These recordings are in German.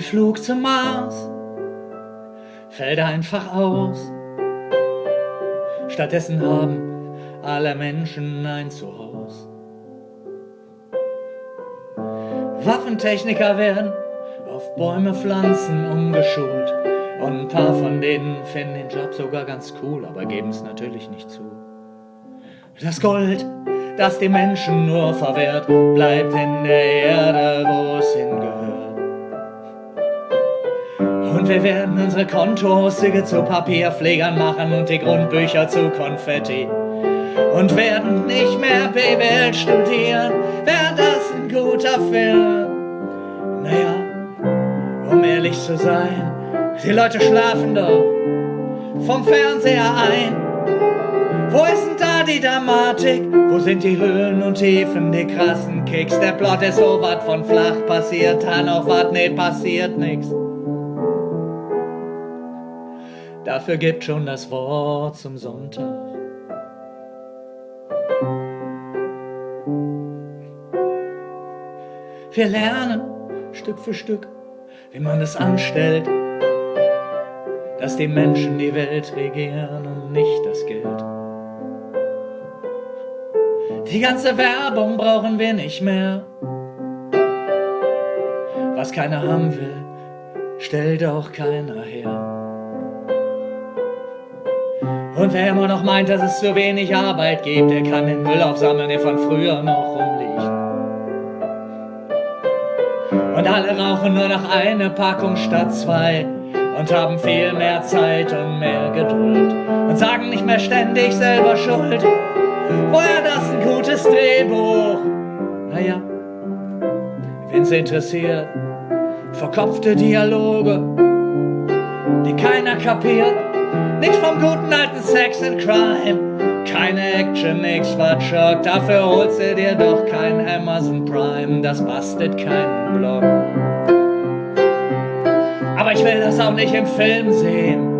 Flug zum Mars fällt einfach aus. Stattdessen haben alle Menschen ein Zuhause. Waffentechniker werden auf Bäume pflanzen umgeschult. Und ein paar von denen finden den Job sogar ganz cool, aber geben es natürlich nicht zu. Das Gold, das die Menschen nur verwehrt, bleibt in der Erde, wo es hingehört. Und wir werden unsere Kontoauszüge zu Papierpflegern machen und die Grundbücher zu Konfetti. Und werden nicht mehr BWL studieren, wäre das ein guter Film. Naja, um ehrlich zu sein, die Leute schlafen doch vom Fernseher ein. Wo ist denn da die Dramatik? Wo sind die Höhen und Tiefen, die krassen Kicks? Der Plot ist so wat von flach passiert, dann auch wat, nee, passiert nix. Dafür gibt schon das Wort zum Sonntag. Wir lernen Stück für Stück, wie man es anstellt, dass die Menschen die Welt regieren und nicht das Geld. Die ganze Werbung brauchen wir nicht mehr. Was keiner haben will, stellt auch keiner her. Und wer immer noch meint, dass es zu wenig Arbeit gibt, der kann den Müll aufsammeln, der von früher noch rumliegt. Und alle rauchen nur noch eine Packung statt zwei und haben viel mehr Zeit und mehr Geduld und sagen nicht mehr ständig selber Schuld. Woher das ein gutes Drehbuch? Naja, wenn's interessiert, verkopfte Dialoge, die keiner kapiert. Nichts vom guten alten Sex and Crime. Keine Action, nix Schock, dafür holst du dir doch kein Amazon Prime, das bastet keinen Blog. Aber ich will das auch nicht im Film sehen.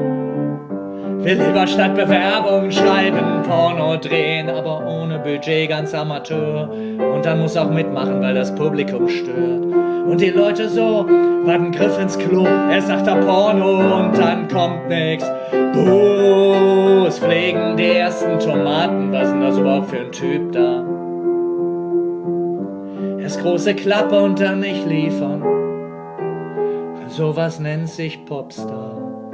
Will lieber statt Bewerbung schreiben, Porno drehen, aber ohne Budget, ganz Amateur. Und dann muss auch mitmachen, weil das Publikum stört. Und die Leute so, warten Griff ins Klo, er sagt da Porno und dann kommt nix. Buh, es pflegen die ersten Tomaten, was ist denn das überhaupt für ein Typ da? Erst große Klappe und dann nicht liefern. Sowas nennt sich Popstar.